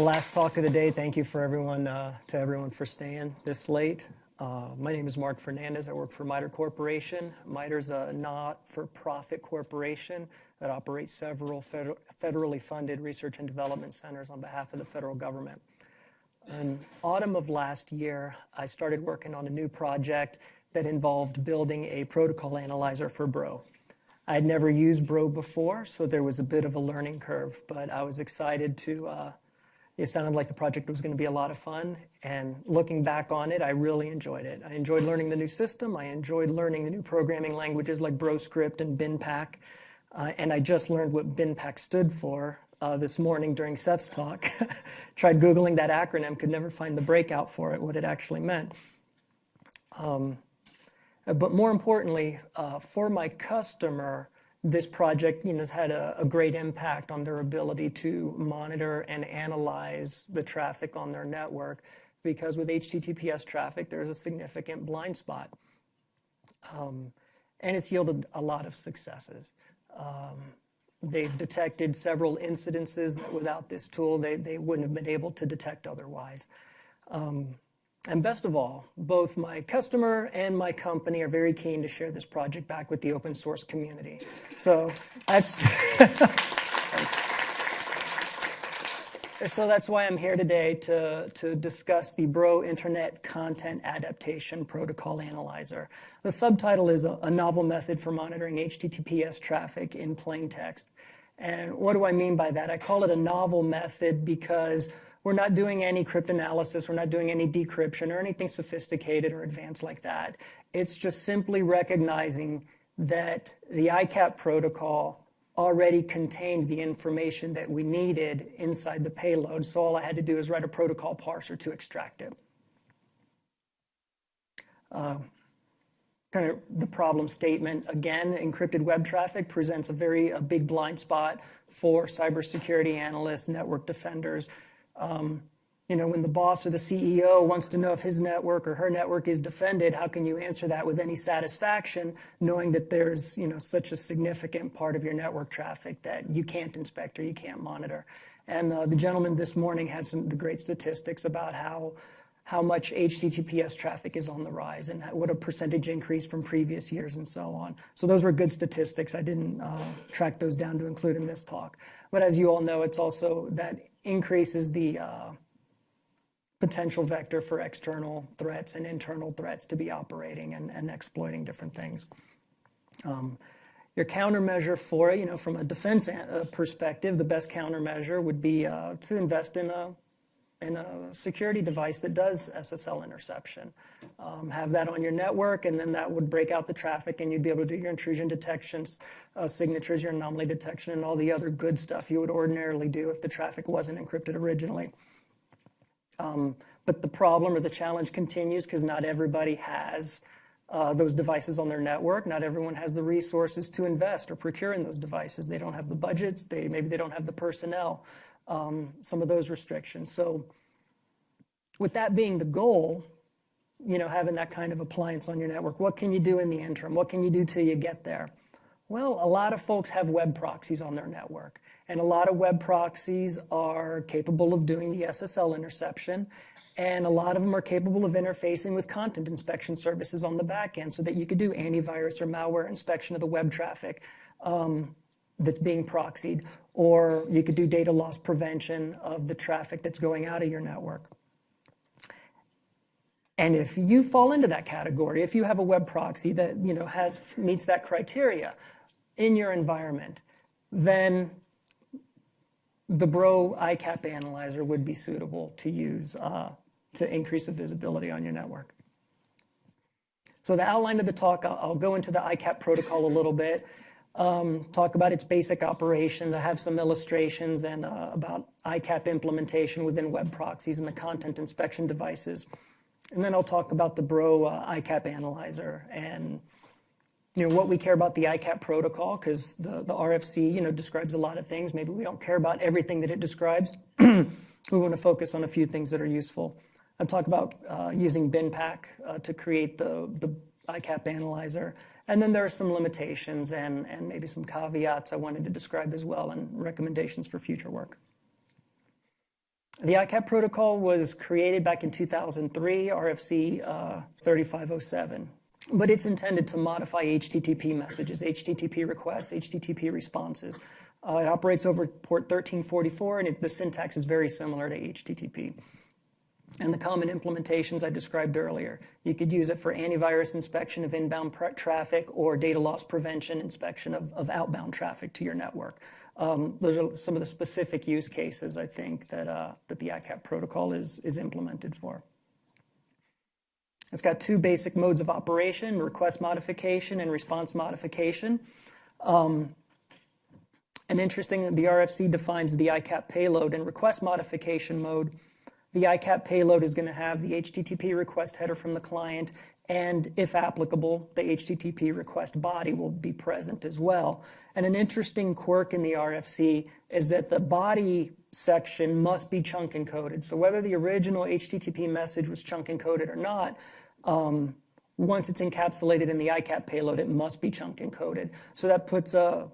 last talk of the day. Thank you for everyone, uh, to everyone for staying this late. Uh, my name is Mark Fernandez. I work for MITRE Corporation. MITRE's a not-for-profit corporation that operates several feder federally funded research and development centers on behalf of the federal government. In autumn of last year, I started working on a new project that involved building a protocol analyzer for Bro. I had never used Bro before, so there was a bit of a learning curve, but I was excited to, uh, it sounded like the project was going to be a lot of fun, and looking back on it, I really enjoyed it. I enjoyed learning the new system, I enjoyed learning the new programming languages like BroScript and BinPAC. uh, and I just learned what BinPAC stood for uh, this morning during Seth's talk. Tried Googling that acronym, could never find the breakout for it, what it actually meant. Um, but more importantly, uh, for my customer, this project you know, has had a, great impact on their ability to monitor and analyze the traffic on their network because with HTTPS traffic, there's a significant blind spot. Um, and it's yielded a lot of successes. Um, they've detected several incidences that without this tool, they, they wouldn't have been able to detect otherwise. Um, and best of all, both my customer and my company are very keen to share this project back with the open source community. So that's, So that's why I'm here today to, to discuss the Bro Internet Content Adaptation Protocol Analyzer. The subtitle is a, a novel method for monitoring HTTPS traffic in plain text. And what do I mean by that? I call it a novel method because we're not doing any cryptanalysis, we're not doing any decryption or anything sophisticated or advanced like that. It's just simply recognizing that the ICAP protocol already contained the information that we needed inside the payload, so all I had to do is write a protocol parser to extract it. Uh, kind of the problem statement again, encrypted web traffic presents a very a big blind spot for cybersecurity analysts, network defenders, um, you know, when the boss or the CEO wants to know if his network or her network is defended, how can you answer that with any satisfaction, knowing that there's, you know, such a significant part of your network traffic that you can't inspect or you can't monitor? And uh, the gentleman this morning had some the great statistics about how how much HTTPS traffic is on the rise and what a percentage increase from previous years and so on. So those were good statistics. I didn't uh, track those down to include in this talk. But as you all know, it's also that increases the uh, potential vector for external threats and internal threats to be operating and, and exploiting different things. Um, your countermeasure for it, you know, from a defense uh, perspective, the best countermeasure would be uh, to invest in a in a security device that does SSL interception. Um, have that on your network, and then that would break out the traffic, and you'd be able to do your intrusion detections, uh, signatures, your anomaly detection, and all the other good stuff you would ordinarily do if the traffic wasn't encrypted originally. Um, but the problem or the challenge continues because not everybody has uh, those devices on their network. Not everyone has the resources to invest or procure in those devices. They don't have the budgets. They maybe they don't have the personnel um, some of those restrictions. So with that being the goal, you know, having that kind of appliance on your network, what can you do in the interim? What can you do till you get there? Well, a lot of folks have web proxies on their network, and a lot of web proxies are capable of doing the SSL interception, and a lot of them are capable of interfacing with content inspection services on the back end so that you could do antivirus or malware inspection of the web traffic. Um, that's being proxied, or you could do data loss prevention of the traffic that's going out of your network. And if you fall into that category, if you have a web proxy that you know has meets that criteria in your environment, then the Bro ICAP analyzer would be suitable to use uh, to increase the visibility on your network. So the outline of the talk, I'll, I'll go into the ICAP protocol a little bit um, talk about its basic operations. I have some illustrations and uh, about ICAP implementation within web proxies and the content inspection devices. And then I'll talk about the Bro uh, ICAP analyzer and you know what we care about the ICAP protocol because the, the RFC you know describes a lot of things. Maybe we don't care about everything that it describes. we want to focus on a few things that are useful. I'll talk about uh, using BinPAC uh, to create the, the ICAP analyzer and then there are some limitations and, and maybe some caveats I wanted to describe as well and recommendations for future work. The ICAP protocol was created back in 2003, RFC uh, 3507 but it's intended to modify HTTP messages, HTTP requests, HTTP responses. Uh, it operates over port 1344, and it, the syntax is very similar to HTTP. And the common implementations I described earlier. You could use it for antivirus inspection of inbound traffic or data loss prevention inspection of, of outbound traffic to your network. Um, those are some of the specific use cases I think that, uh, that the ICAP protocol is, is implemented for. It's got two basic modes of operation, request modification and response modification. Um, and interesting, the RFC defines the ICAP payload in request modification mode. The ICAP payload is going to have the HTTP request header from the client, and if applicable, the HTTP request body will be present as well. And an interesting quirk in the RFC is that the body section must be chunk encoded. So whether the original HTTP message was chunk encoded or not, um, once it's encapsulated in the ICAP payload, it must be chunk encoded. So that puts a,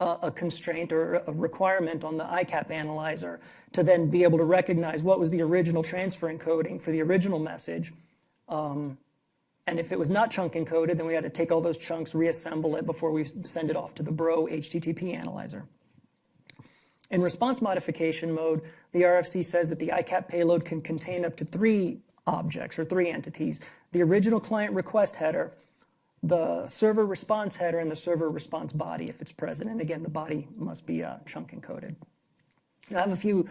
a, constraint or a requirement on the ICAP analyzer to then be able to recognize what was the original transfer encoding for the original message. Um, and if it was not chunk encoded, then we had to take all those chunks, reassemble it before we send it off to the Bro HTTP analyzer. In response modification mode, the RFC says that the ICAP payload can contain up to three objects or three entities. The original client request header, the server response header, and the server response body if it's present. And again, the body must be uh, chunk encoded. I have a few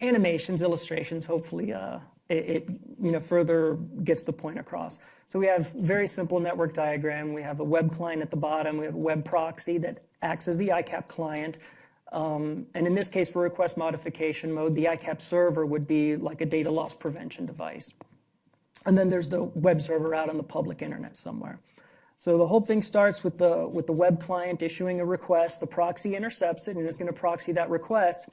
animations, illustrations, hopefully uh, it, it, you know, further gets the point across. So we have very simple network diagram. We have a web client at the bottom. We have a web proxy that acts as the ICAP client. Um, and in this case, for request modification mode, the ICAP server would be like a data loss prevention device. And then there's the web server out on the public internet somewhere. So the whole thing starts with the, with the web client issuing a request. The proxy intercepts it and is going to proxy that request.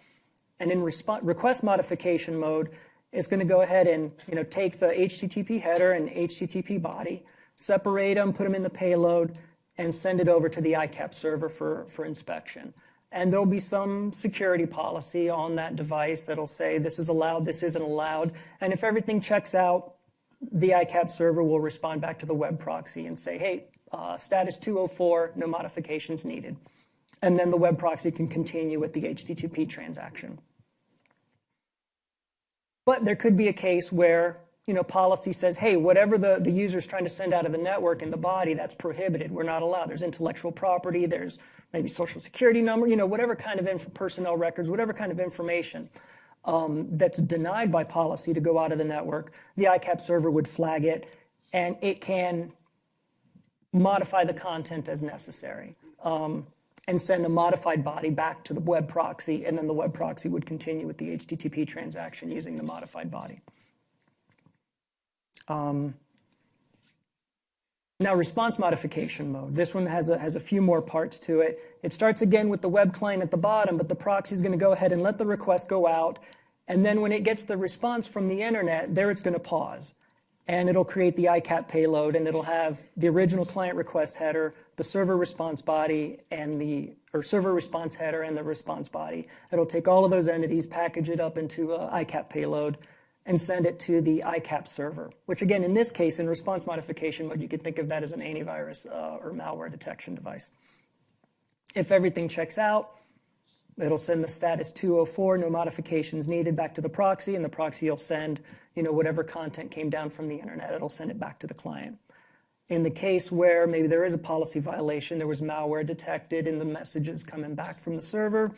And in request modification mode, it's going to go ahead and you know, take the HTTP header and HTTP body, separate them, put them in the payload, and send it over to the ICAP server for, for inspection. And there'll be some security policy on that device that'll say this is allowed, this isn't allowed. And if everything checks out, the ICAP server will respond back to the web proxy and say, hey, uh, status 204, no modifications needed. And then the web proxy can continue with the HTTP transaction. But there could be a case where you know, policy says, hey, whatever the, the user is trying to send out of the network in the body, that's prohibited. We're not allowed. There's intellectual property, there's maybe social security number, you know, whatever kind of personnel records, whatever kind of information um, that's denied by policy to go out of the network, the ICAP server would flag it, and it can modify the content as necessary. Um, and send a modified body back to the web proxy, and then the web proxy would continue with the HTTP transaction using the modified body. Um, now, response modification mode. This one has a, has a few more parts to it. It starts again with the web client at the bottom, but the proxy is going to go ahead and let the request go out. And then when it gets the response from the internet, there it's going to pause. And it'll create the ICAP payload, and it'll have the original client request header, the server response body, and the or server response header and the response body. It'll take all of those entities, package it up into a ICAP payload, and send it to the ICAP server, which again, in this case, in response modification mode, you could think of that as an antivirus uh, or malware detection device. If everything checks out, it'll send the status 204, no modifications needed, back to the proxy, and the proxy will send you know, whatever content came down from the internet, it'll send it back to the client. In the case where maybe there is a policy violation, there was malware detected in the messages coming back from the server,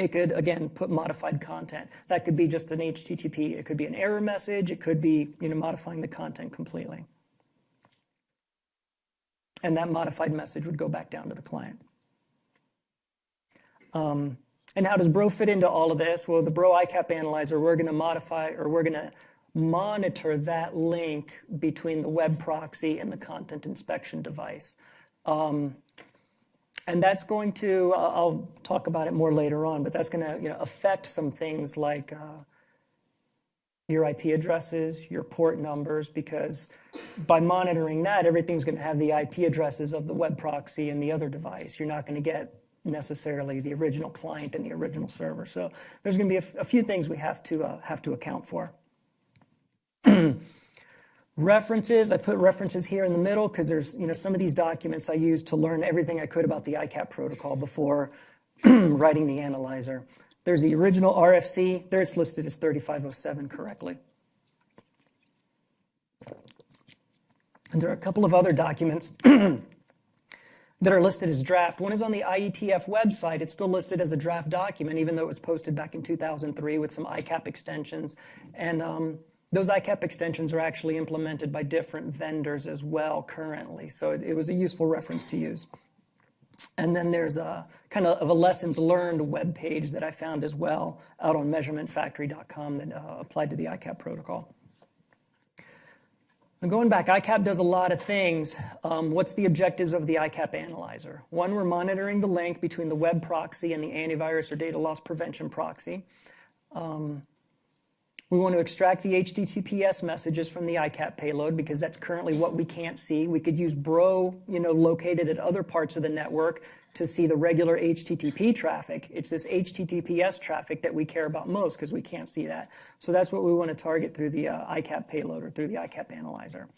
it could, again, put modified content. That could be just an HTTP. It could be an error message. It could be you know, modifying the content completely. And that modified message would go back down to the client. Um, and how does Bro fit into all of this? Well, the Bro ICAP analyzer, we're going to modify or we're going to monitor that link between the web proxy and the content inspection device. Um, and that's going to, I'll talk about it more later on, but that's going to you know, affect some things like uh, your IP addresses, your port numbers, because by monitoring that, everything's going to have the IP addresses of the web proxy and the other device. You're not going to get necessarily the original client and the original server. So there's going to be a, a few things we have to uh, have to account for. references, I put references here in the middle because there's you know some of these documents I used to learn everything I could about the ICAP protocol before writing the analyzer. There's the original RFC. There it's listed as 3507 correctly. And there are a couple of other documents that are listed as draft. One is on the IETF website. It's still listed as a draft document, even though it was posted back in 2003 with some ICAP extensions. And um, those ICAP extensions are actually implemented by different vendors as well currently. So it, it was a useful reference to use. And then there's a kind of a lessons learned web page that I found as well out on measurementfactory.com that uh, applied to the ICAP protocol. Going back, ICAP does a lot of things. Um, what's the objectives of the ICAP analyzer? One, we're monitoring the link between the web proxy and the antivirus or data loss prevention proxy. Um, we want to extract the HTTPS messages from the ICAP payload because that's currently what we can't see. We could use Bro, you know, located at other parts of the network to see the regular HTTP traffic. It's this HTTPS traffic that we care about most because we can't see that. So that's what we want to target through the uh, ICAP payload or through the ICAP analyzer.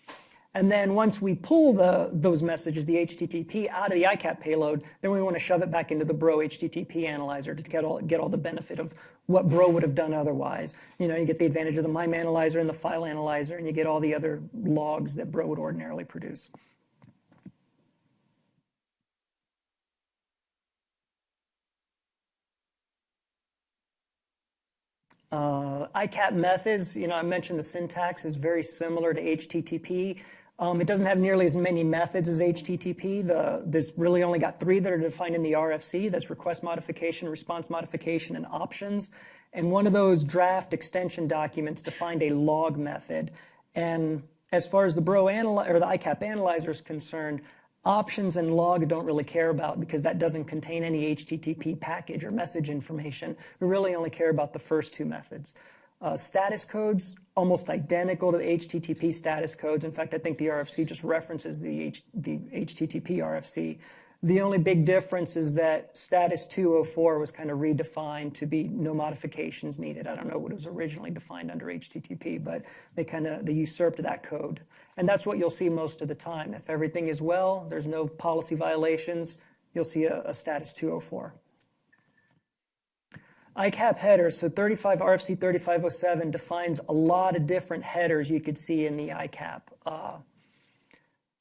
And then once we pull the, those messages, the HTTP, out of the ICAP payload, then we want to shove it back into the Bro HTTP analyzer to get all, get all the benefit of what Bro would have done otherwise. You know, you get the advantage of the MIME analyzer and the file analyzer, and you get all the other logs that Bro would ordinarily produce. Uh, ICAP methods, you know, I mentioned the syntax is very similar to HTTP. Um, it doesn't have nearly as many methods as HTTP. The, there's really only got three that are defined in the RFC. That's request modification, response modification, and options. And one of those draft extension documents defined a log method. And as far as the Bro or the ICAP analyzer is concerned, Options and log don't really care about because that doesn't contain any HTTP package or message information. We really only care about the first two methods. Uh, status codes, almost identical to the HTTP status codes. In fact, I think the RFC just references the, H, the HTTP RFC. The only big difference is that status 204 was kind of redefined to be no modifications needed. I don't know what was originally defined under HTTP, but they kind of they usurped that code. And that's what you'll see most of the time. If everything is well, there's no policy violations, you'll see a, a status 204. ICAP headers, so 35 RFC 3507 defines a lot of different headers you could see in the ICAP. Uh,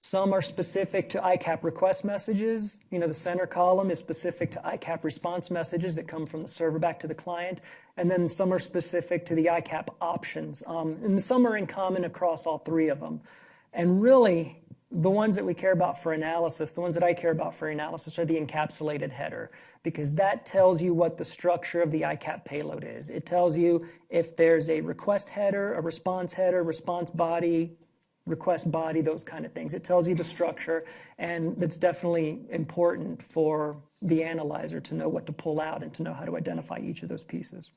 some are specific to ICAP request messages. You know, the center column is specific to ICAP response messages that come from the server back to the client. And then some are specific to the ICAP options. Um, and some are in common across all three of them. And really, the ones that we care about for analysis, the ones that I care about for analysis are the encapsulated header, because that tells you what the structure of the ICAP payload is. It tells you if there's a request header, a response header, response body, request body, those kind of things. It tells you the structure, and that's definitely important for the analyzer to know what to pull out and to know how to identify each of those pieces.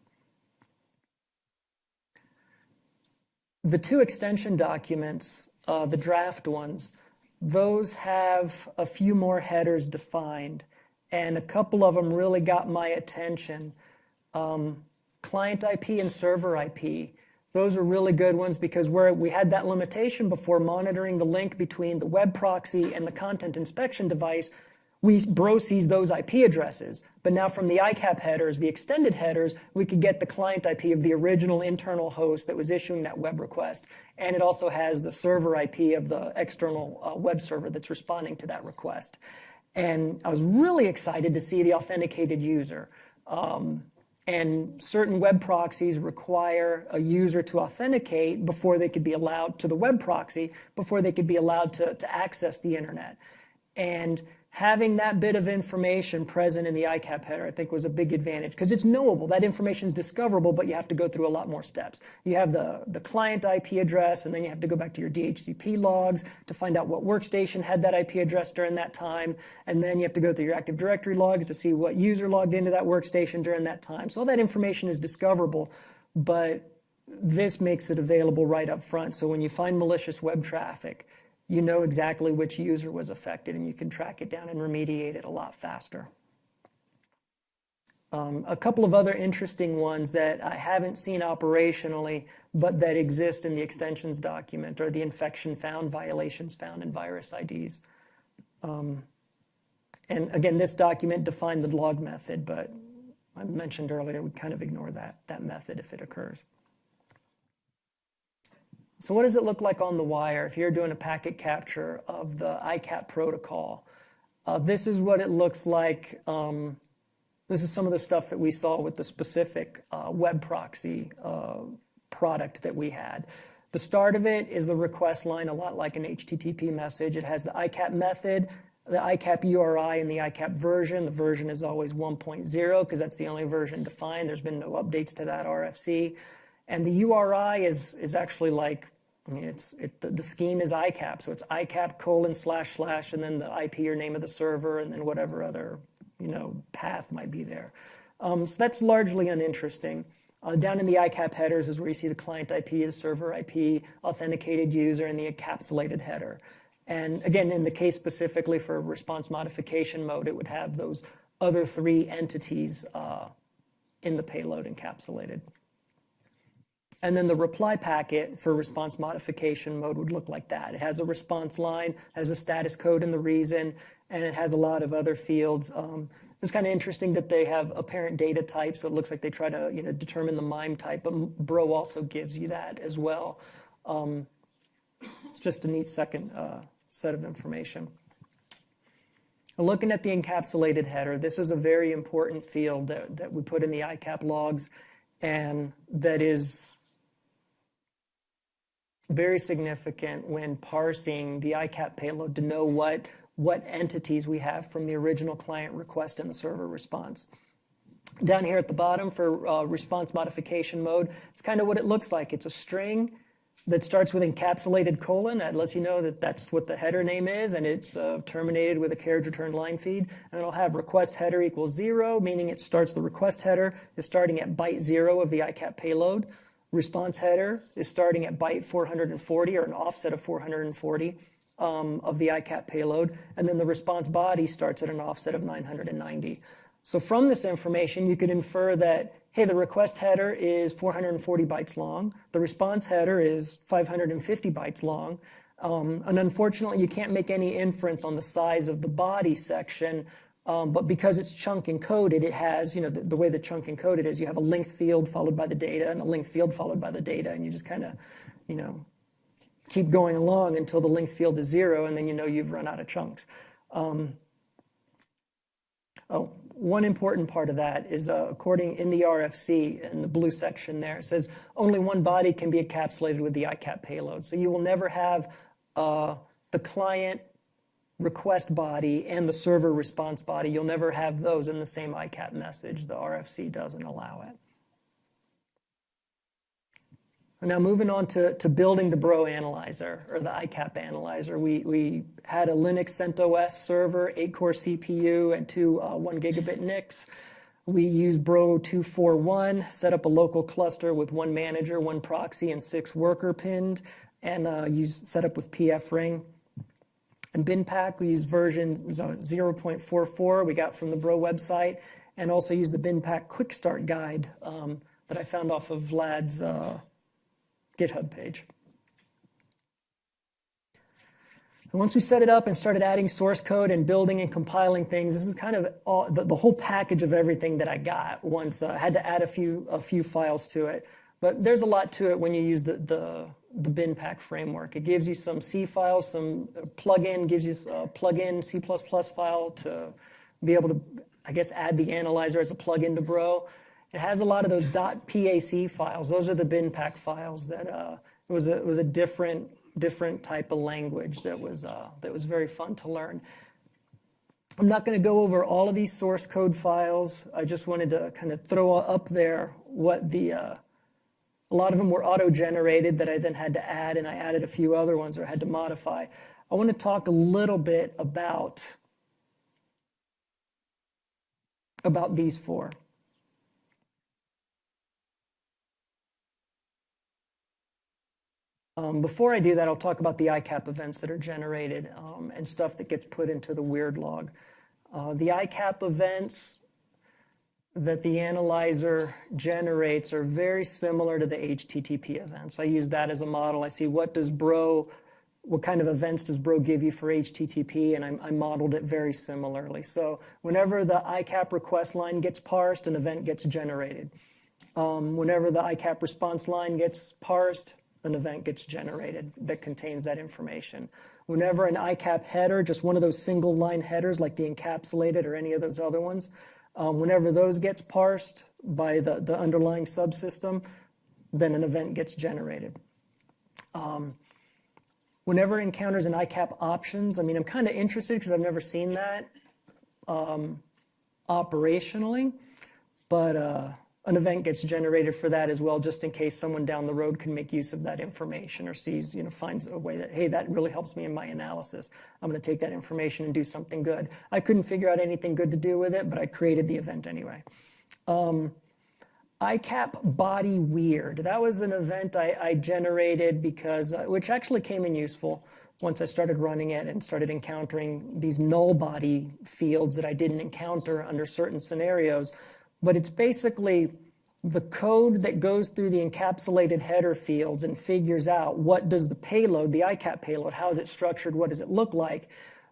The two extension documents, uh, the draft ones, those have a few more headers defined, and a couple of them really got my attention. Um, client IP and server IP. Those are really good ones because where we had that limitation before monitoring the link between the web proxy and the content inspection device, we bro sees those IP addresses. But now from the ICAP headers, the extended headers, we could get the client IP of the original internal host that was issuing that web request. And it also has the server IP of the external uh, web server that's responding to that request. And I was really excited to see the authenticated user. Um, and certain web proxies require a user to authenticate before they could be allowed to the web proxy, before they could be allowed to, to access the internet. And having that bit of information present in the ICAP header, I think was a big advantage because it's knowable. That information is discoverable, but you have to go through a lot more steps. You have the, the client IP address, and then you have to go back to your DHCP logs to find out what workstation had that IP address during that time. And then you have to go through your Active Directory logs to see what user logged into that workstation during that time. So all that information is discoverable, but this makes it available right up front. So when you find malicious web traffic, you know exactly which user was affected and you can track it down and remediate it a lot faster. Um, a couple of other interesting ones that I haven't seen operationally, but that exist in the extensions document are the infection found, violations found, and virus IDs. Um, and again, this document defined the log method, but I mentioned earlier, we kind of ignore that, that method if it occurs. So what does it look like on the wire if you're doing a packet capture of the ICAP protocol? Uh, this is what it looks like um, this is some of the stuff that we saw with the specific uh, web proxy uh, product that we had. The start of it is the request line, a lot like an HTTP message. It has the ICAP method, the ICAP URI, and the ICAP version. The version is always 1.0 because that's the only version defined. There's been no updates to that RFC. And the URI is, is actually like, I mean, it's, it, the, the scheme is ICAP. So it's ICAP colon slash slash and then the IP or name of the server and then whatever other you know, path might be there. Um, so that's largely uninteresting. Uh, down in the ICAP headers is where you see the client IP, the server IP, authenticated user, and the encapsulated header. And again, in the case specifically for response modification mode, it would have those other three entities uh, in the payload encapsulated. And then the reply packet for response modification mode would look like that. It has a response line, has a status code and the reason, and it has a lot of other fields. Um, it's kind of interesting that they have a parent data type, so it looks like they try to you know determine the MIME type, but Bro also gives you that as well. Um, it's just a neat second uh, set of information. Looking at the encapsulated header, this is a very important field that, that we put in the ICAP logs and that is very significant when parsing the ICAP payload to know what, what entities we have from the original client request and the server response. Down here at the bottom for uh, response modification mode, it's kind of what it looks like. It's a string that starts with encapsulated colon. That lets you know that that's what the header name is, and it's uh, terminated with a carriage return line feed. And it'll have request header equals zero, meaning it starts the request header is starting at byte zero of the ICAP payload response header is starting at byte 440 or an offset of 440 um, of the ICAP payload, and then the response body starts at an offset of 990. So from this information, you could infer that, hey, the request header is 440 bytes long, the response header is 550 bytes long, um, and unfortunately, you can't make any inference on the size of the body section um, but because it's chunk encoded, it has, you know, the, the, way the chunk encoded is you have a length field followed by the data and a length field followed by the data, and you just kind of, you know, keep going along until the length field is zero, and then you know you've run out of chunks. Um, oh, one important part of that is uh, according in the RFC in the blue section there, it says only one body can be encapsulated with the ICAP payload. So you will never have uh, the client request body and the server response body. You'll never have those in the same ICAP message. The RFC doesn't allow it. Now moving on to, to building the Bro analyzer or the ICAP analyzer. We, we had a Linux CentOS server, 8-core CPU, and two uh, 1 gigabit NICs. We used Bro 241, set up a local cluster with one manager, one proxy, and six worker pinned, and uh, use, set up with pfRing. And BinPAC, we use version 0.44 we got from the Bro website, and also use the BinPAC Quick Start Guide um, that I found off of Vlad's uh, GitHub page. Once we set it up and started adding source code and building and compiling things, this is kind of all, the, the, whole package of everything that I got once. Uh, I had to add a few, a few files to it. But there's a lot to it when you use the, the, the BinPAC framework. It gives you some C files, some plugin, gives you a plugin C++ file to be able to, I guess, add the analyzer as a plugin to Bro. It has a lot of those .pac files. Those are the BinPAC files that uh, it was a, it was a different different type of language that was uh, that was very fun to learn. I'm not going to go over all of these source code files. I just wanted to kind of throw up there what the uh, a lot of them were auto-generated that I then had to add, and I added a few other ones or had to modify. I want to talk a little bit about, about these four. Um, before I do that, I'll talk about the ICAP events that are generated um, and stuff that gets put into the weird log. Uh, the ICAP events that the analyzer generates are very similar to the HTTP events. I use that as a model. I see what does Bro, what kind of events does Bro give you for HTTP, and I, I modeled it very similarly. So whenever the ICAP request line gets parsed, an event gets generated. Um, whenever the ICAP response line gets parsed, an event gets generated that contains that information. Whenever an ICAP header, just one of those single line headers like the encapsulated or any of those other ones, um, whenever those gets parsed by the, the underlying subsystem, then an event gets generated. Um, whenever it encounters an ICAP options, I mean, I'm kind of interested because I've never seen that um, operationally, but uh, an event gets generated for that as well, just in case someone down the road can make use of that information or sees, you know, finds a way that, hey, that really helps me in my analysis. I'm going to take that information and do something good. I couldn't figure out anything good to do with it, but I created the event anyway. Um, ICAP body weird. That was an event I, I generated because, uh, which actually came in useful once I started running it and started encountering these null body fields that I didn't encounter under certain scenarios but it's basically the code that goes through the encapsulated header fields and figures out what does the payload, the ICAP payload, how is it structured, what does it look like.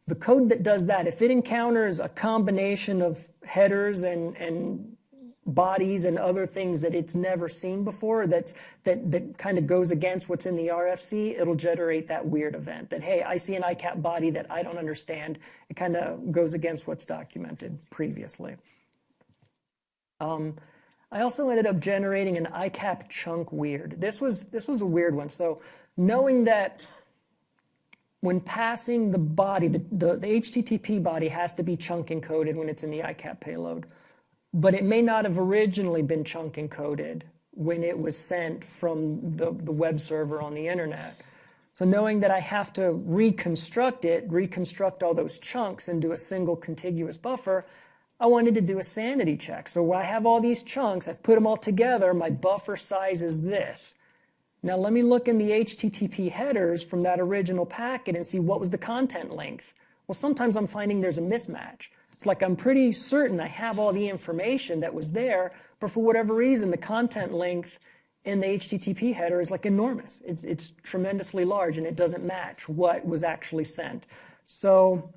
The code that does that, if it encounters a combination of headers and, and bodies and other things that it's never seen before that's that that kind of goes against what's in the RFC, it'll generate that weird event that hey, I see an ICAP body that I don't understand. It kind of goes against what's documented previously. Um, I also ended up generating an ICAP chunk weird. This was, this was a weird one. So knowing that when passing the body, the, the, the, HTTP body has to be chunk encoded when it's in the ICAP payload, but it may not have originally been chunk encoded when it was sent from the, the web server on the internet. So knowing that I have to reconstruct it, reconstruct all those chunks into a single contiguous buffer, I wanted to do a sanity check. So I have all these chunks, I've put them all together, my buffer size is this. Now let me look in the HTTP headers from that original packet and see what was the content length. Well, sometimes I'm finding there's a mismatch. It's like I'm pretty certain I have all the information that was there, but for whatever reason, the content length in the HTTP header is like enormous. It's, it's tremendously large and it doesn't match what was actually sent. So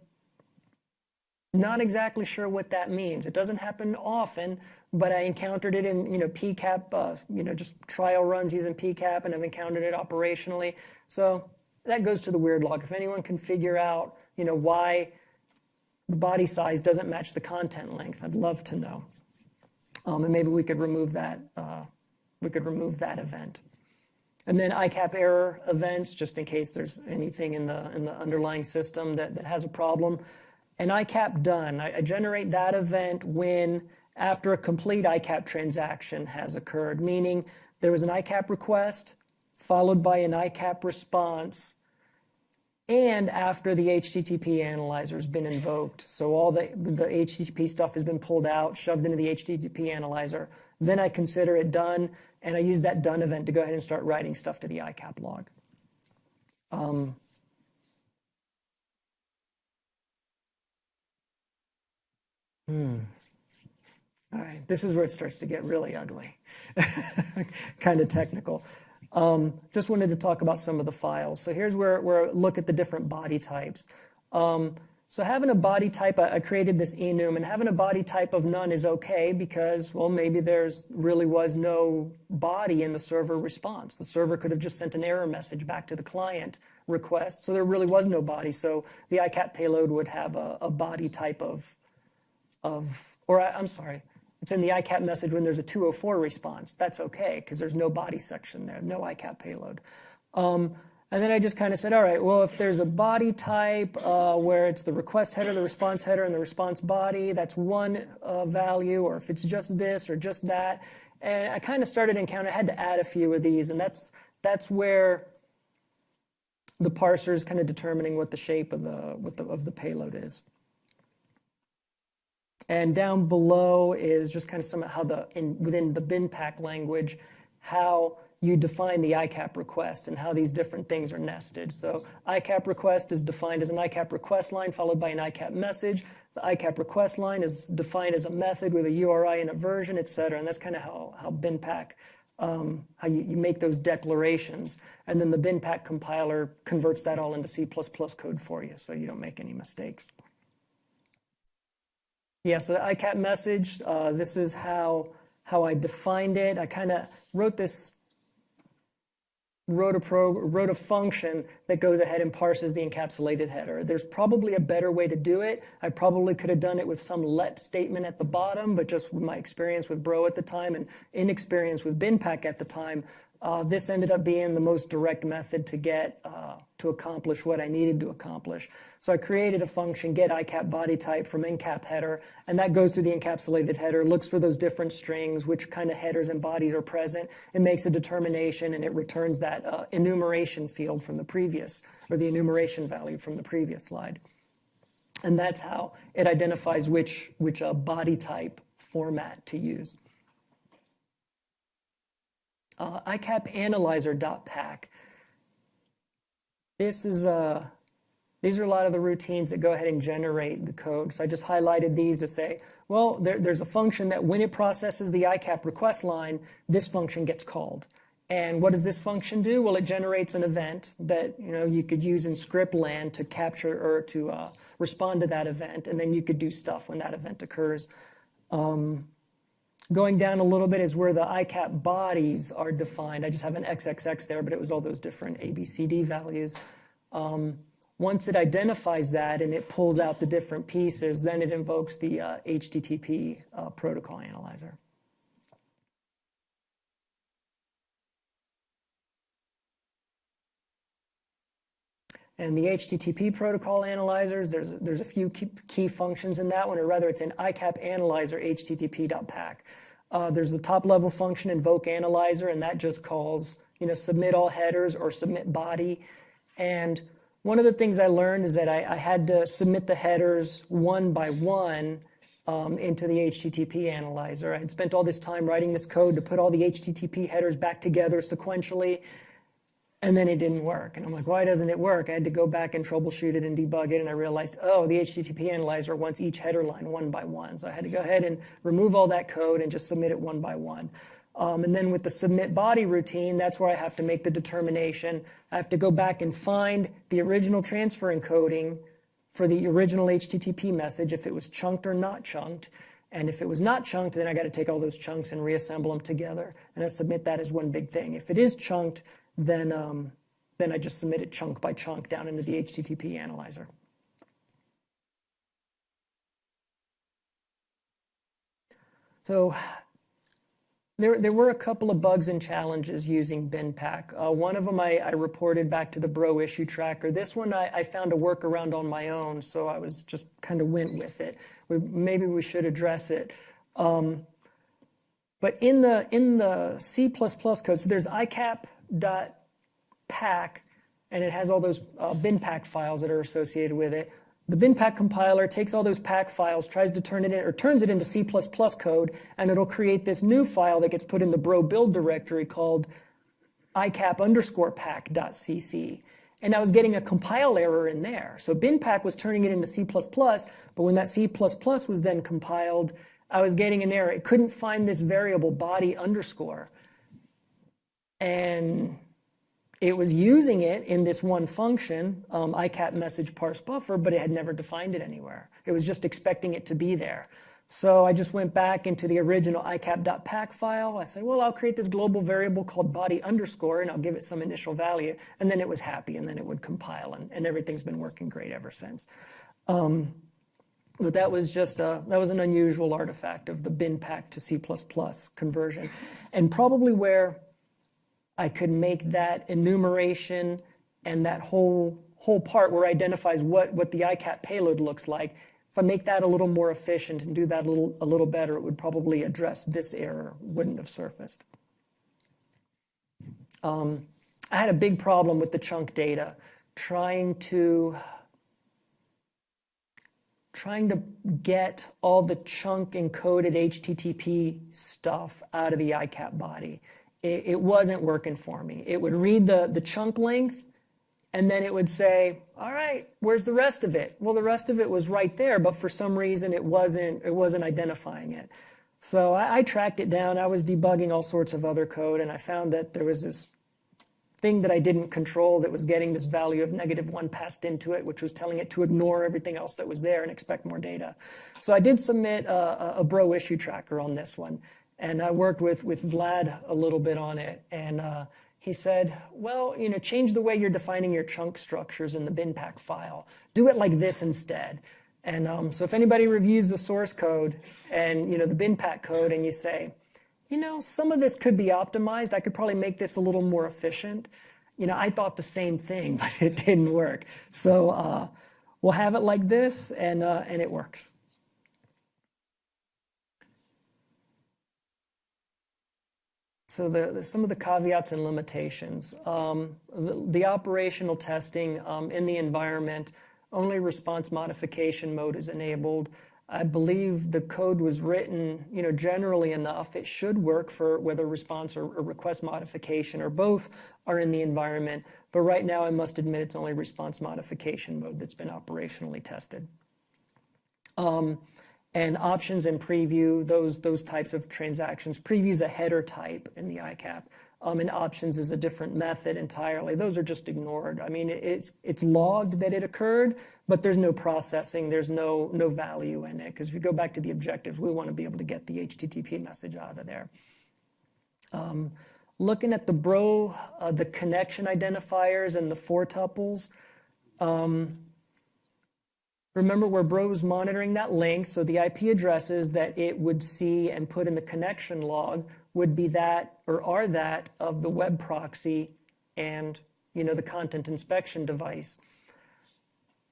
not exactly sure what that means. It doesn't happen often, but I encountered it in you know PCAP, uh, you know just trial runs using PCAP, and I've encountered it operationally. So that goes to the weird log. If anyone can figure out you know why the body size doesn't match the content length, I'd love to know. Um, and maybe we could remove that. Uh, we could remove that event. And then ICAP error events, just in case there's anything in the in the underlying system that, that has a problem an ICAP done. I, I generate that event when after a complete ICAP transaction has occurred, meaning there was an ICAP request followed by an ICAP response and after the HTTP analyzer has been invoked. So all the, the HTTP stuff has been pulled out, shoved into the HTTP analyzer. Then I consider it done, and I use that done event to go ahead and start writing stuff to the ICAP log. Um, Hmm. All right, this is where it starts to get really ugly, kind of technical. Um, just wanted to talk about some of the files. So here's where, where I look at the different body types. Um, so having a body type, I, I created this enum, and having a body type of none is okay because, well, maybe there's really was no body in the server response. The server could have just sent an error message back to the client request, so there really was no body. So the ICAP payload would have a, a body type of of, or I, am sorry, it's in the ICAP message when there's a 204 response. That's okay, because there's no body section there, no ICAP payload. Um, and then I just kind of said, all right, well, if there's a body type uh, where it's the request header, the response header, and the response body, that's one uh, value, or if it's just this or just that. And I kind of started encountering, I had to add a few of these, and that's, that's where the parser is kind of determining what the shape of the, what the, of the payload is. And down below is just kind of some of how the, in, within the BinPAC language, how you define the ICAP request and how these different things are nested. So ICAP request is defined as an ICAP request line followed by an ICAP message. The ICAP request line is defined as a method with a URI and a version, et cetera. And that's kind of how, how BinPAC, um, how you, you make those declarations. And then the BinPAC compiler converts that all into C++ code for you so you don't make any mistakes. Yeah, so the ICAP message, uh, this is how, how I defined it. I kind of wrote this wrote a, pro, wrote a function that goes ahead and parses the encapsulated header. There's probably a better way to do it. I probably could have done it with some let statement at the bottom, but just with my experience with Bro at the time and inexperience with BinPAC at the time, uh, this ended up being the most direct method to get uh, to accomplish what I needed to accomplish. So I created a function, get ICAP body type from encap header, and that goes through the encapsulated header, looks for those different strings, which kind of headers and bodies are present. It makes a determination and it returns that uh, enumeration field from the previous, or the enumeration value from the previous slide. And that's how it identifies which, which uh, body type format to use uh, icapanalyzer.pack. This is a, uh, these are a lot of the routines that go ahead and generate the code. So I just highlighted these to say, well, there, there's a function that when it processes the ICAP request line, this function gets called. And what does this function do? Well, it generates an event that you know you could use in script land to capture or to uh, respond to that event, and then you could do stuff when that event occurs. Um, Going down a little bit is where the ICAP bodies are defined. I just have an XXX there, but it was all those different ABCD values. Um, once it identifies that and it pulls out the different pieces, then it invokes the uh, HTTP uh, protocol analyzer. And the HTTP protocol analyzers, there's, there's a few key, key functions in that one, or rather it's an ICAP analyzer http.pack. Uh, there's the top level function invoke analyzer, and that just calls, you know, submit all headers or submit body. And one of the things I learned is that I, I had to submit the headers one by one um, into the HTTP analyzer. I had spent all this time writing this code to put all the HTTP headers back together sequentially, and then it didn't work. And I'm like, why doesn't it work? I had to go back and troubleshoot it and debug it. And I realized, oh, the HTTP analyzer wants each header line one by one. So I had to go ahead and remove all that code and just submit it one by one. Um, and then with the submit body routine, that's where I have to make the determination. I have to go back and find the original transfer encoding for the original HTTP message, if it was chunked or not chunked. And if it was not chunked, then I got to take all those chunks and reassemble them together. And I submit that as one big thing. If it is chunked, then, um, then I just submit it chunk by chunk down into the HTTP analyzer. So there, there were a couple of bugs and challenges using BinPAC. Uh, one of them I, I, reported back to the Bro issue tracker. This one I, I, found a workaround on my own, so I was just kind of went with it. We, maybe we should address it. Um, but in the in the C++ code, so there's ICAP pack, and it has all those uh, BinPAC files that are associated with it. The BinPAC compiler takes all those pack files, tries to turn it in, or turns it into C++ code, and it'll create this new file that gets put in the bro build directory called icap underscore pack.cc. And I was getting a compile error in there. So BinPAC was turning it into C++, but when that C++ was then compiled, I was getting an error. It couldn't find this variable body underscore. And it was using it in this one function, um, ICAP message parse buffer, but it had never defined it anywhere. It was just expecting it to be there. So I just went back into the original icap.pack file. I said, well, I'll create this global variable called body underscore, and I'll give it some initial value. And then it was happy, and then it would compile, and, and everything's been working great ever since. Um, but that was just a, that was an unusual artifact of the BinPAC to C++ conversion. And probably where I could make that enumeration and that whole, whole part where it identifies what, what the ICAP payload looks like. If I make that a little more efficient and do that a little, a little better, it would probably address this error, wouldn't have surfaced. Um, I had a big problem with the chunk data, trying to trying to get all the chunk encoded HTTP stuff out of the ICAP body it, it wasn't working for me. It would read the, the chunk length and then it would say, all right, where's the rest of it? Well, the rest of it was right there, but for some reason it wasn't, it wasn't identifying it. So I, I tracked it down. I was debugging all sorts of other code, and I found that there was this thing that I didn't control that was getting this value of negative one passed into it, which was telling it to ignore everything else that was there and expect more data. So I did submit a, a Bro issue tracker on this one. And I worked with, with Vlad a little bit on it. And uh, he said, well, you know, change the way you're defining your chunk structures in the BinPAC file. Do it like this instead. And um, so if anybody reviews the source code and, you know, the BinPAC code and you say, you know, some of this could be optimized. I could probably make this a little more efficient. You know, I thought the same thing, but it didn't work. So uh, we'll have it like this and, uh, and it works. So the, the, some of the caveats and limitations. Um, the, the, operational testing um, in the environment, only response modification mode is enabled. I believe the code was written, you know, generally enough. It should work for whether response or, or request modification or both are in the environment. But right now, I must admit, it's only response modification mode that's been operationally tested. Um, and options and preview, those, those types of transactions. Preview is a header type in the ICAP, um, and options is a different method entirely. Those are just ignored. I mean, it's, it's logged that it occurred, but there's no processing, there's no, no value in it. Because if you go back to the objectives, we want to be able to get the HTTP message out of there. Um, looking at the Bro, uh, the connection identifiers and the four tuples, um, Remember where Bro was monitoring that link, so the IP addresses that it would see and put in the connection log would be that or are that of the web proxy and you know the content inspection device.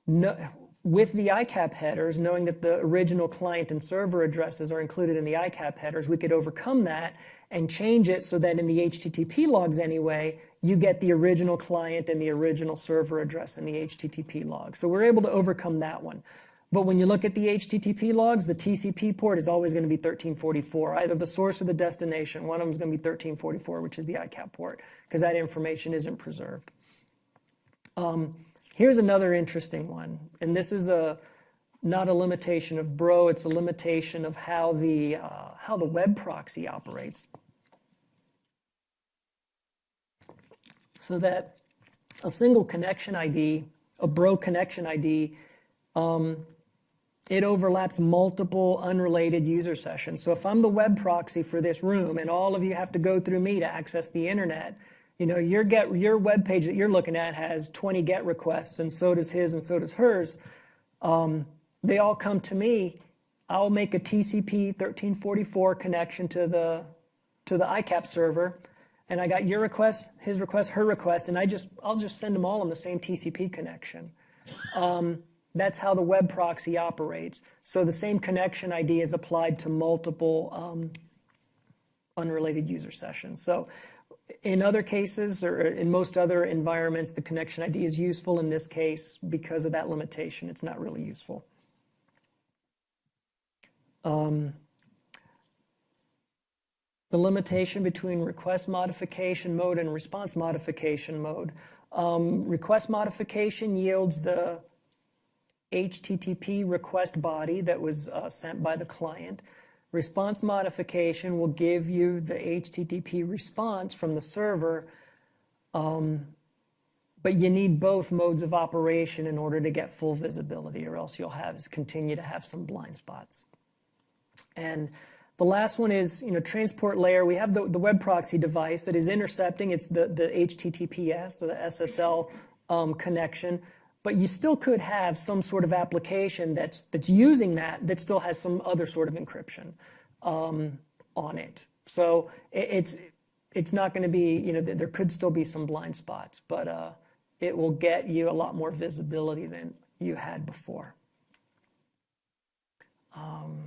No, with the ICAP headers, knowing that the original client and server addresses are included in the ICAP headers, we could overcome that and change it so that in the HTTP logs anyway, you get the original client and the original server address in the HTTP log. So we're able to overcome that one. But when you look at the HTTP logs, the TCP port is always going to be 1344, either the source or the destination. One of them is going to be 1344, which is the ICAP port, because that information isn't preserved. Um, Here's another interesting one, and this is a not a limitation of Bro, it's a limitation of how the, uh, how the web proxy operates. So that a single connection ID, a Bro connection ID, um, it overlaps multiple unrelated user sessions. So if I'm the web proxy for this room and all of you have to go through me to access the internet, you know, your get your web page that you're looking at has 20 GET requests, and so does his, and so does hers. Um, they all come to me. I'll make a TCP 1344 connection to the to the ICAP server, and I got your request, his request, her request, and I just I'll just send them all on the same TCP connection. Um, that's how the web proxy operates. So the same connection ID is applied to multiple um, unrelated user sessions. So in other cases, or in most other environments, the connection ID is useful. In this case, because of that limitation, it's not really useful. Um, the limitation between request modification mode and response modification mode. Um, request modification yields the HTTP request body that was uh, sent by the client. Response modification will give you the HTTP response from the server, um, but you need both modes of operation in order to get full visibility, or else you'll have continue to have some blind spots. And the last one is, you know, transport layer. We have the, the web proxy device that is intercepting. It's the, the HTTPS, so the SSL um, connection but you still could have some sort of application that's, that's using that that still has some other sort of encryption um, on it. So it, it's, it's not going to be, you know, there could still be some blind spots, but uh, it will get you a lot more visibility than you had before. Um,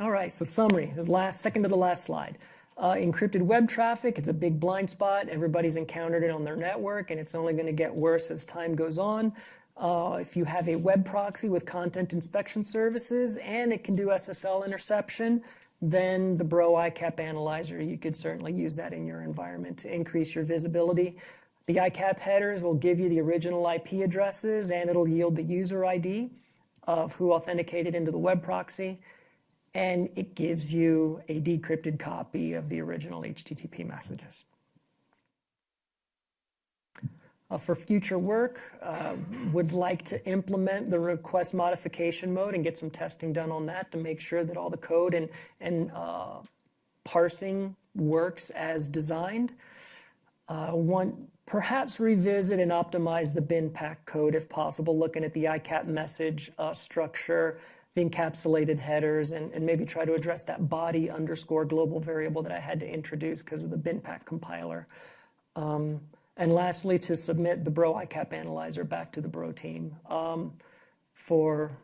all right, so summary, the last, second to the last slide. Uh, encrypted web traffic, it's a big blind spot. Everybody's encountered it on their network, and it's only going to get worse as time goes on. Uh, if you have a web proxy with content inspection services and it can do SSL interception, then the Bro ICAP analyzer, you could certainly use that in your environment to increase your visibility. The ICAP headers will give you the original IP addresses and it'll yield the user ID of who authenticated into the web proxy. And it gives you a decrypted copy of the original HTTP messages. Uh, for future work, uh, would like to implement the request modification mode and get some testing done on that to make sure that all the code and, and uh, parsing works as designed. Uh, want, perhaps revisit and optimize the BinPAC code if possible, looking at the ICAP message uh, structure, the encapsulated headers, and, and, maybe try to address that body underscore global variable that I had to introduce because of the BinPAC compiler. Um, and lastly, to submit the Bro ICAP analyzer back to the Bro team um, for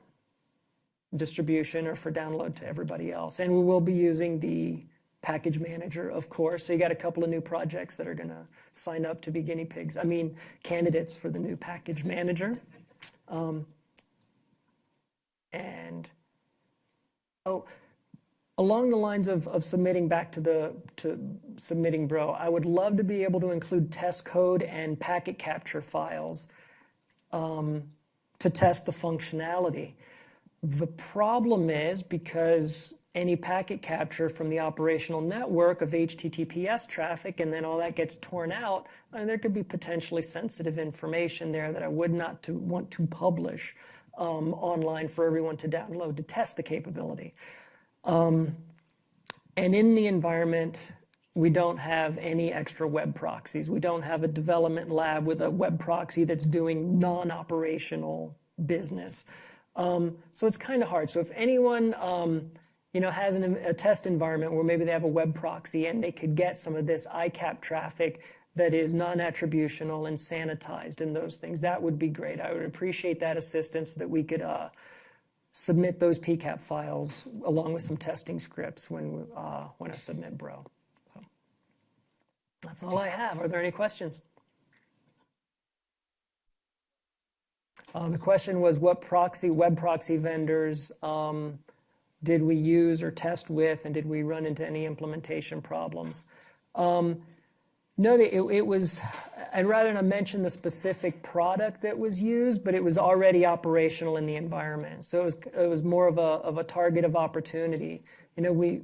distribution or for download to everybody else. And we will be using the package manager, of course. So you got a couple of new projects that are going to sign up to be guinea pigs. I mean, candidates for the new package manager. Um, and, oh, along the lines of, of submitting back to the to submitting Bro i would love to be able to include test code and packet capture files um, to test the functionality. The problem is because any packet capture from the operational network of https traffic and then all that gets torn out I mean, there could be potentially sensitive information there that i would not to want to publish um, online for everyone to download to test the capability um, and in the environment, we don't have any extra web proxies. We don't have a development lab with a web proxy that's doing non-operational business. Um, so it's kind of hard. So if anyone um, you know, has an, a test environment where maybe they have a web proxy and they could get some of this ICAP traffic that is non-attributional and sanitized and those things, that would be great. I would appreciate that assistance so that we could uh, submit those PCAP files along with some testing scripts when, uh, when I submit Bro. So that's all I have. Are there any questions? Uh, the question was what proxy, web proxy vendors um, did we use or test with and did we run into any implementation problems? Um, no, it, it was, I'd rather not mention the specific product that was used, but it was already operational in the environment. So it was, it was more of a, of a target of opportunity. You know, we,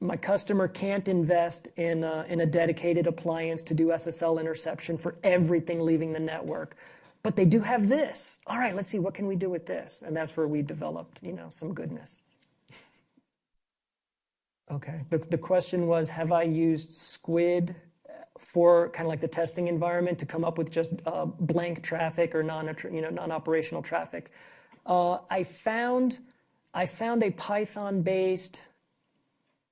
my customer can't invest in a, in a dedicated appliance to do SSL interception for everything leaving the network. But they do have this. All right, let's see, what can we do with this? And that's where we developed, you know, some goodness. Okay, the, the question was, have I used Squid for kind of like the testing environment to come up with just uh, blank traffic or non you know non-operational traffic. Uh, I found I found a Python based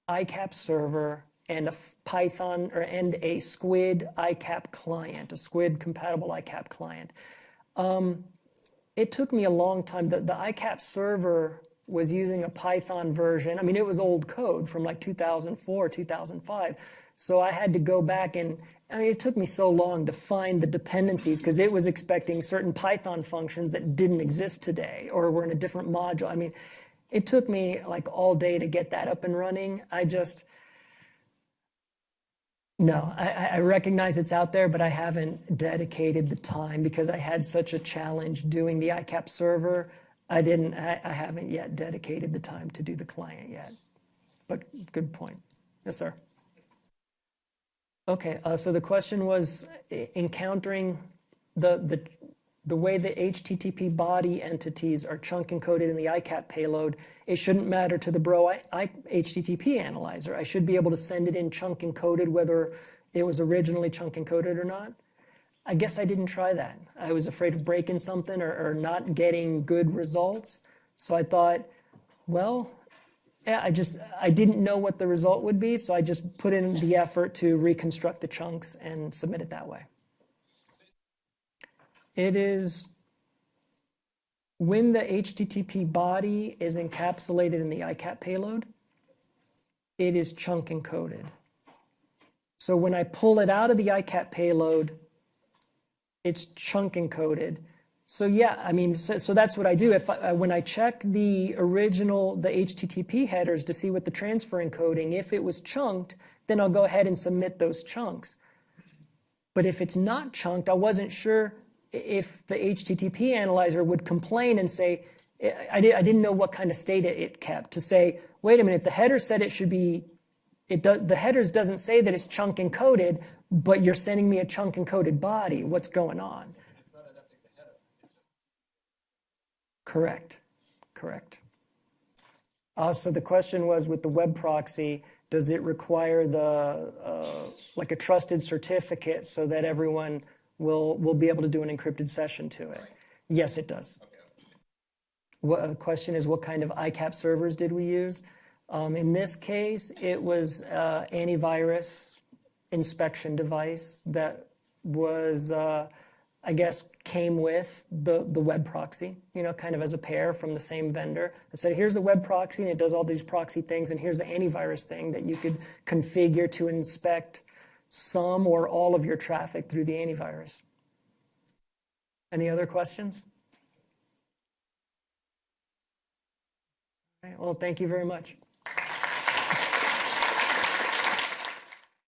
ICAP server and a Python or and a Squid ICAP client, a Squid compatible ICAP client. Um, it took me a long time. The, the ICAP server was using a Python version. I mean, it was old code from like 2004, 2005. So I had to go back and, I mean, it took me so long to find the dependencies because it was expecting certain Python functions that didn't exist today or were in a different module. I mean, it took me like all day to get that up and running. I just, no, I, I recognize it's out there, but I haven't dedicated the time because I had such a challenge doing the ICAP server. I didn't, I, I haven't yet dedicated the time to do the client yet. But good point. Yes, sir. Okay, uh, so the question was encountering the, the, the way the HTTP body entities are chunk encoded in the ICAP payload, it shouldn't matter to the Bro I, I, HTTP analyzer. I should be able to send it in chunk encoded whether it was originally chunk encoded or not. I guess I didn't try that. I was afraid of breaking something or, or not getting good results. So I thought, well, I just, I didn't know what the result would be, so I just put in the effort to reconstruct the chunks and submit it that way. It is when the HTTP body is encapsulated in the ICAP payload, it is chunk encoded. So when I pull it out of the ICAP payload, it's chunk encoded. So yeah, I mean, so, so that's what I do. If I, when I check the original, the HTTP headers to see what the transfer encoding, if it was chunked, then I'll go ahead and submit those chunks. But if it's not chunked, I wasn't sure if the HTTP analyzer would complain and say, I, I di- I didn't know what kind of state it, it kept to say, wait a minute, the header said it should be, it do, the headers doesn't say that it's chunk encoded, but you're sending me a chunk encoded body. What's going on? Correct, correct. Uh, so the question was with the web proxy, does it require the, uh, like a trusted certificate so that everyone will, will be able to do an encrypted session to it? Yes, it does. What, the question is, what kind of ICAP servers did we use? Um, in this case, it was uh, antivirus inspection device that was, uh, I guess, came with the, the web proxy, you know, kind of as a pair from the same vendor that said, here's the web proxy and it does all these proxy things, and here's the antivirus thing that you could configure to inspect some or all of your traffic through the antivirus. Any other questions? All right, well, thank you very much.